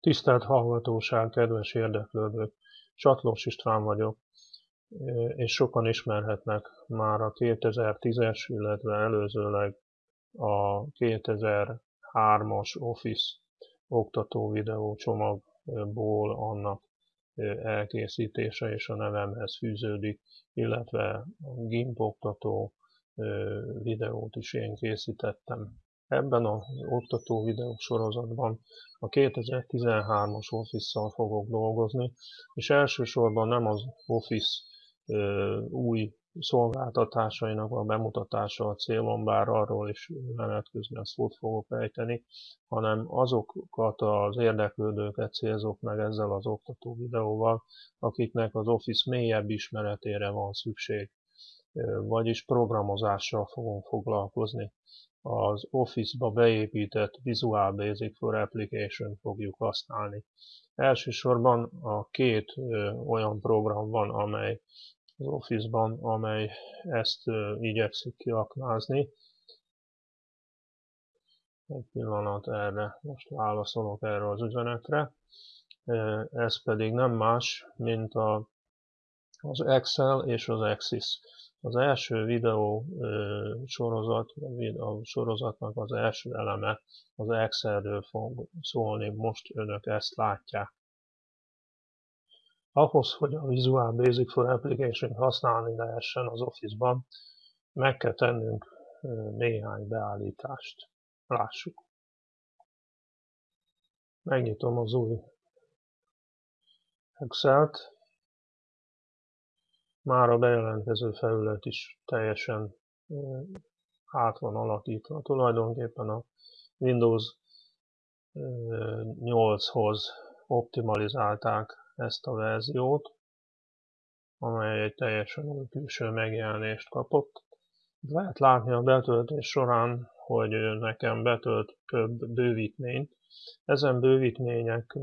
Tisztelt hallgatóság, kedves érdeklődők! Csatlós István vagyok, és sokan ismerhetnek már a 2010-es, illetve előzőleg a 2003-as Office oktató videó csomagból annak elkészítése és a nevemhez fűződik, illetve a GIMP oktató videót is én készítettem. Ebben az oktató videó sorozatban a 2013-as Office-szal fogok dolgozni, és elsősorban nem az Office új szolgáltatásainak a bemutatása a célom, bár arról is menet közben szót fogok ejteni, hanem azokat az érdeklődőket célzok meg ezzel az oktató videóval, akiknek az Office mélyebb ismeretére van szükség, vagyis programozással fogunk foglalkozni. Az Office-ba beépített Visual Basic for Application fogjuk használni. Elsősorban a két olyan program van, amely az Office-ban, amely ezt igyekszik kiaknázni. Egy pillanat erre, most válaszolok erre az üzenetre. Ez pedig nem más, mint a, az Excel és az Axis. Az első videó sorozat, a sorozatnak az első eleme az Excelről fog szólni, most önök ezt látják. Ahhoz, hogy a Visual Basic for Application használni lehessen az Office-ban, meg kell tennünk néhány beállítást. Lássuk. Megnyitom az új Excel-t. Már a bejelentkező felület is teljesen át van alakítva. Tulajdonképpen a Windows 8-hoz optimalizálták ezt a verziót, amely egy teljesen új külső megjelenést kapott. Lehet látni a betöltés során, hogy nekem betölt több bővítményt. Ezen bővítmények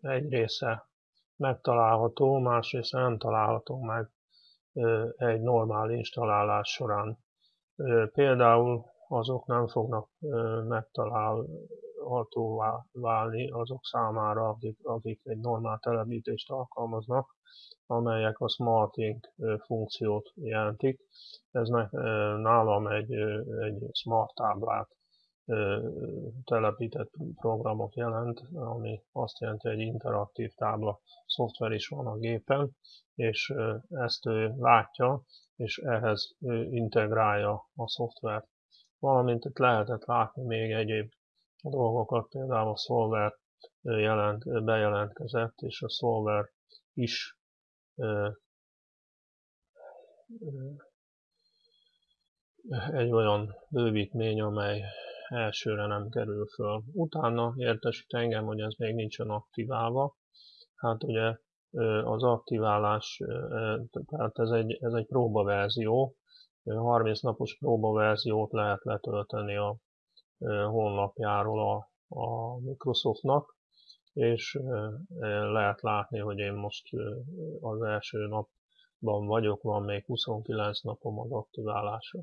egy része megtalálható, másrészt nem található meg egy normál installálás során. Például azok nem fognak megtalálhatóvá válni azok számára, akik, akik egy normál telepítést alkalmaznak, amelyek a SmartInk funkciót jelentik. Ez nálam egy, egy smart táblát telepített programot jelent, ami azt jelenti, hogy egy interaktív tábla szoftver is van a gépen, és ezt ő látja, és ehhez integrálja a szoftvert. Valamint itt lehetett látni még egyéb dolgokat, például a Solver jelent, bejelentkezett, és a Solver is egy olyan bővítmény, amely elsőre nem kerül föl. Utána értesít engem, hogy ez még nincsen aktiválva. Hát ugye az aktiválás, tehát ez egy, ez egy próbaverzió, 30 napos próbaverziót lehet letölteni a honlapjáról a, a Microsoftnak, és lehet látni, hogy én most az első napban vagyok, van még 29 napom az aktiválásra.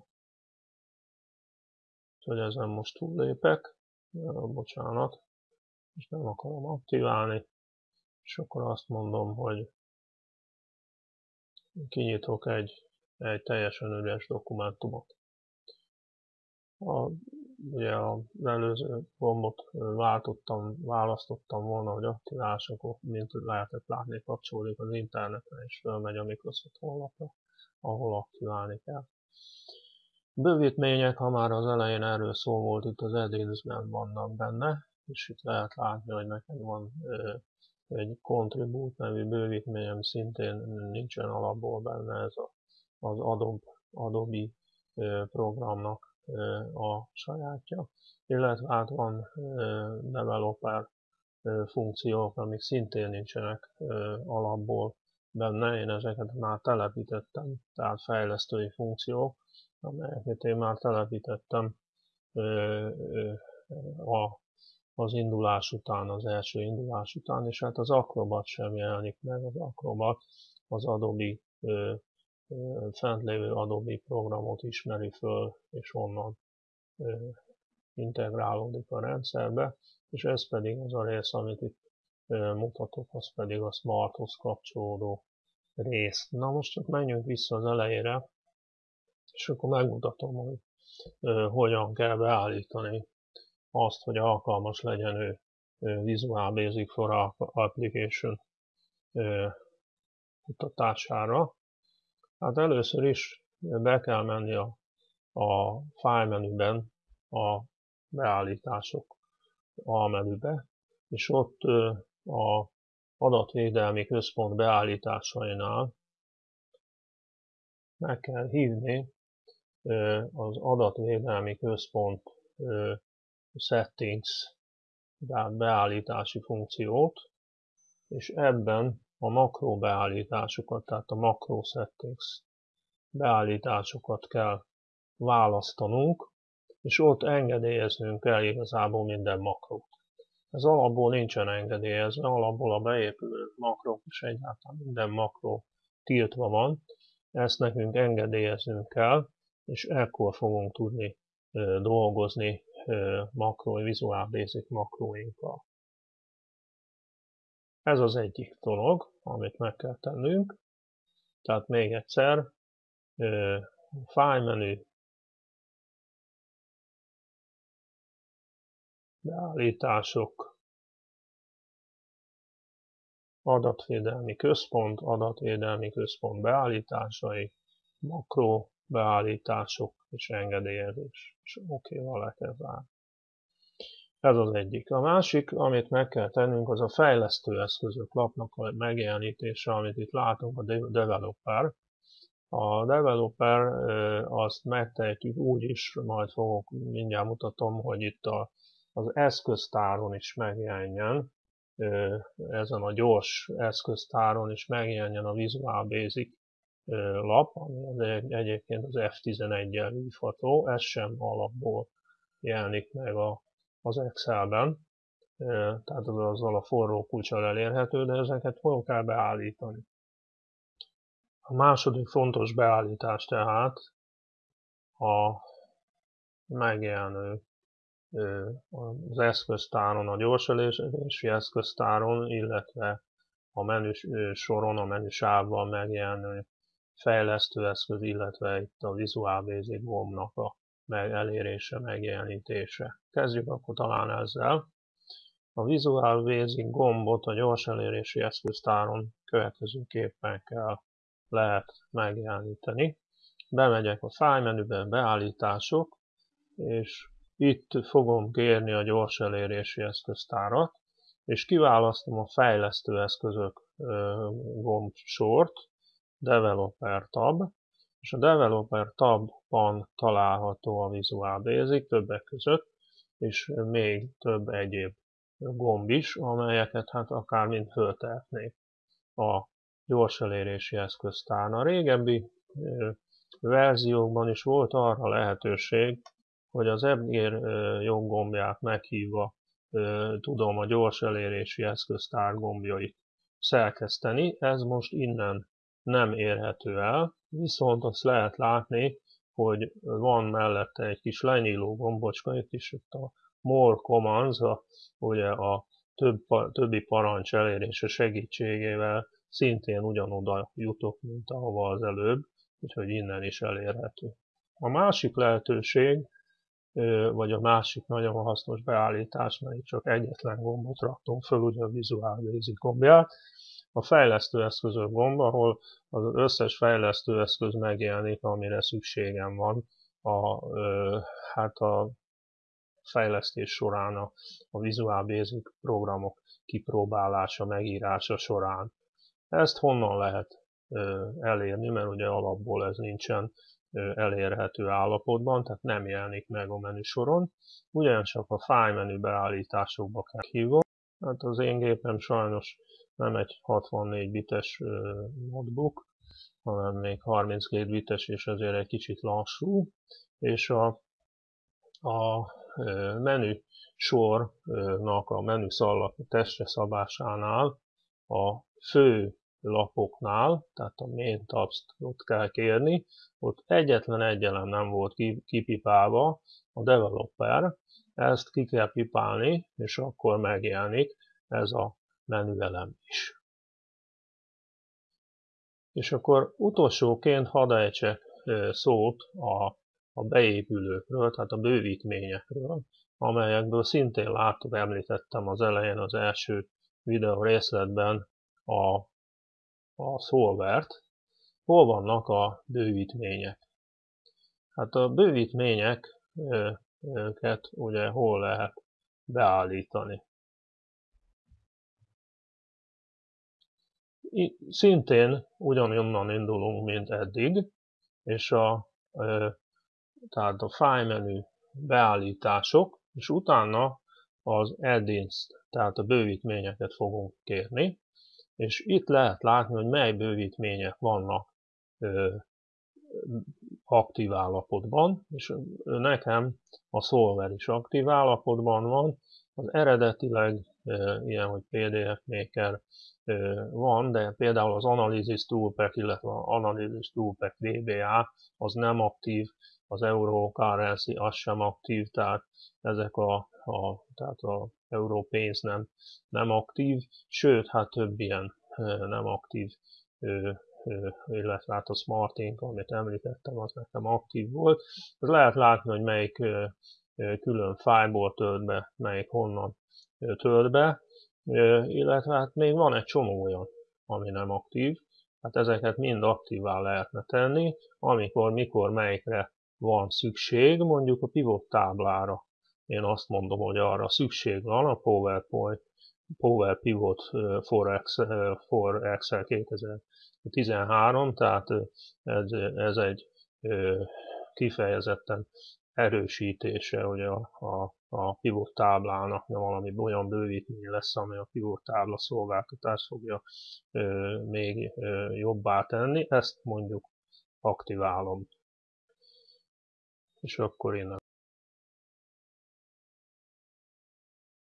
Úgyhogy ezen most túllépek, bocsánat, és nem akarom aktiválni, és akkor azt mondom, hogy kinyitok egy egy teljesen üres dokumentumot. A, ugye az előző gombot váltottam, választottam volna, hogy aktiválás, akkor mint lehetett látni, kapcsolódik az interneten, és fölmegy a Microsoft honlapra, ahol aktiválni kell. Bővítmények, ha már az elején erről szó volt, itt az Edins-ben vannak benne, és itt lehet látni, hogy nekem van egy Contribute nevű bővítményem, szintén nincsen alapból benne ez a az Adobe, Adobe programnak a sajátja, illetve hát van developer funkciók, amik szintén nincsenek alapból benne, én ezeket már telepítettem, tehát fejlesztői funkciók, amelyeket én már telepítettem a, az indulás után, az első indulás után, és hát az Acrobat sem jelenik meg, az Acrobat az Adobe fent lévő Adobe programot ismeri föl, és onnan integrálódik a rendszerbe, és ez pedig az a rész, amit itt mutatok, az pedig a Smarthoz kapcsolódó rész. Na most csak menjünk vissza az elejére, és akkor megmutatom, hogy hogyan kell beállítani azt, hogy alkalmas legyen ő Visual Basic for Application kutatására. Hát először is be kell menni a, a file menüben a beállítások a menübe, és ott a adatvédelmi központ beállításainál meg kell hívni az adatvédelmi központ settings beállítási funkciót, és ebben a makro beállításokat, tehát a makro settings beállításokat kell választanunk, és ott engedélyeznünk kell igazából minden makrót. Ez alapból nincsen engedélyezve, alapból a beépülő makrok és egyáltalán minden makró tiltva van, ezt nekünk engedélyeznünk kell, és ekkor fogunk tudni dolgozni makro, Visual Basic makróinkkal. Ez az egyik dolog, amit meg kell tennünk. Tehát még egyszer, file menü, beállítások, adatvédelmi központ, adatvédelmi központ beállításai, makro beállítások és engedélyezés. És oké-val le kell zárni. Ez az egyik. A másik, amit meg kell tennünk, az a fejlesztő eszközök lapnak a megjelenítése, amit itt látunk, a developer. A developer azt megtehetjük úgy is, majd fogok, mindjárt mutatom, hogy itt a, az eszköztáron is megjelenjen, ezen a gyors eszköztáron is megjelenjen a Visual Basic lap, ami egyébként az F11-el hívható, ez sem alapból jelenik meg a az Excelben, tehát az azzal a forró kulcsal elérhető, de ezeket hol kell beállítani. A második fontos beállítás tehát a megjelenő az eszköztáron, a gyorselési eszköztáron, illetve a menü soron, a menü sávban megjelenő fejlesztőeszköz, illetve itt a Visual Basic gombnak a meg elérése, megjelenítése. Kezdjük akkor talán ezzel. A Visual Basic gombot a gyors elérési eszköztáron következőképpen kell lehet megjeleníteni. Bemegyek a File menüben beállítások, és itt fogom kérni a gyors elérési eszköztárat, és kiválasztom a fejlesztő eszközök gomb sort, Developer tab, és a Developer tabban található a Visual Basic többek között, és még több egyéb gomb is, amelyeket hát akár mind föltehetnék a gyors elérési eszköztárn. A régebbi verziókban is volt arra lehetőség, hogy az EBGÉR joggombját meghívva tudom a gyors elérési eszköztár gombjait szerkeszteni. Ez most innen nem érhető el, viszont azt lehet látni, hogy van mellette egy kis lenyíló gombocska, itt is itt a More Commands, a, ugye a több, többi parancs elérése segítségével szintén ugyanoda jutok, mint ahova az előbb, úgyhogy innen is elérhető. A másik lehetőség, vagy a másik nagyon hasznos beállítás, mert csak egyetlen gombot raktunk föl, ugye a Visual Basic gombját, a fejlesztő eszközök gomb, ahol az összes fejlesztő eszköz megjelenik, amire szükségem van a, hát a fejlesztés során, a, a Visual Basic programok kipróbálása, megírása során. Ezt honnan lehet elérni, mert ugye alapból ez nincsen elérhető állapotban, tehát nem jelenik meg a menüsoron. Ugyancsak a file menü beállításokba kell hívni. Hát az én gépem sajnos nem egy 64 bites notebook, hanem még 32 bites, és ezért egy kicsit lassú, és a, a menü sornak a menü szallag testre szabásánál a fő lapoknál, tehát a main tabs ott kell kérni, ott egyetlen egyelem nem volt kipipálva a developer, ezt ki kell pipálni, és akkor megjelenik ez a menüelem is. És akkor utolsóként hadd ejtsek szót a, a beépülőkről, tehát a bővítményekről, amelyekből szintén láttuk, említettem az elején az első videó részletben a, a szolvert. Hol vannak a bővítmények? Hát a bővítményeket ugye hol lehet beállítani? Szintén ugyanonnan indulunk, mint eddig, és a, tehát a file menü beállítások, és utána az add-ins, tehát a bővítményeket fogunk kérni, és itt lehet látni, hogy mely bővítmények vannak aktív állapotban, és nekem a Solver is aktív állapotban van, az eredetileg ilyen, hogy PDF Maker van, de például az Analysis Toolpack, illetve az Analysis Toolpack VBA az nem aktív, az Euro Currency az sem aktív, tehát ezek a, a, tehát a Európénz nem, nem aktív, sőt, hát több ilyen nem aktív illetve hát a Smartink, amit említettem, az nekem aktív volt. Ez lehet látni, hogy melyik külön fájból tölt be, melyik honnan tölt be, illetve hát még van egy csomó olyan, ami nem aktív. Hát ezeket mind aktívá lehetne tenni, amikor, mikor, melyikre van szükség, mondjuk a pivot táblára. Én azt mondom, hogy arra szükség van a PowerPoint, Power Pivot for Excel, for Excel 2013, tehát ez, ez egy kifejezetten erősítése hogy a, a, a pivot táblának valami olyan bővítmény lesz, ami a pivot tábla szolgáltatást fogja ö, még ö, jobbá tenni. Ezt mondjuk aktiválom. És akkor innen